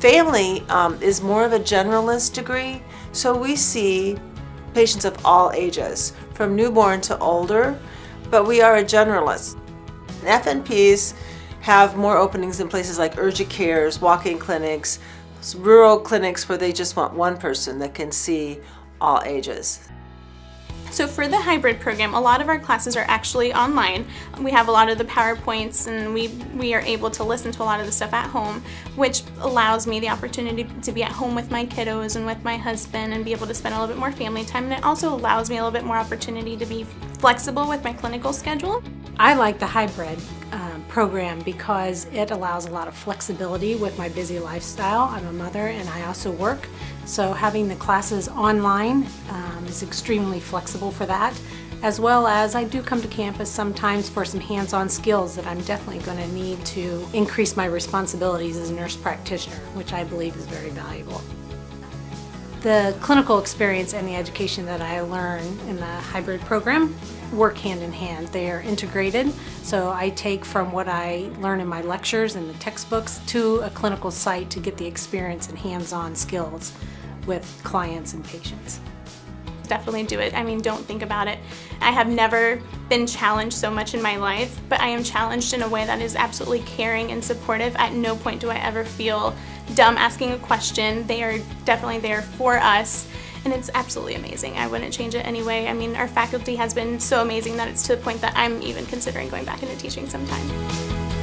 family um, is more of a generalist degree, so we see patients of all ages, from newborn to older, but we are a generalist. FNPs have more openings in places like urgent cares, walk-in clinics, rural clinics where they just want one person that can see all ages. So for the hybrid program, a lot of our classes are actually online. We have a lot of the PowerPoints and we, we are able to listen to a lot of the stuff at home, which allows me the opportunity to be at home with my kiddos and with my husband and be able to spend a little bit more family time. And it also allows me a little bit more opportunity to be flexible with my clinical schedule. I like the hybrid um, program because it allows a lot of flexibility with my busy lifestyle. I'm a mother and I also work, so having the classes online um, is extremely flexible for that, as well as I do come to campus sometimes for some hands-on skills that I'm definitely going to need to increase my responsibilities as a nurse practitioner, which I believe is very valuable. The clinical experience and the education that I learn in the hybrid program work hand in hand. They are integrated, so I take from what I learn in my lectures and the textbooks to a clinical site to get the experience and hands-on skills with clients and patients definitely do it. I mean, don't think about it. I have never been challenged so much in my life, but I am challenged in a way that is absolutely caring and supportive. At no point do I ever feel dumb asking a question. They are definitely there for us and it's absolutely amazing. I wouldn't change it anyway. I mean, our faculty has been so amazing that it's to the point that I'm even considering going back into teaching sometime.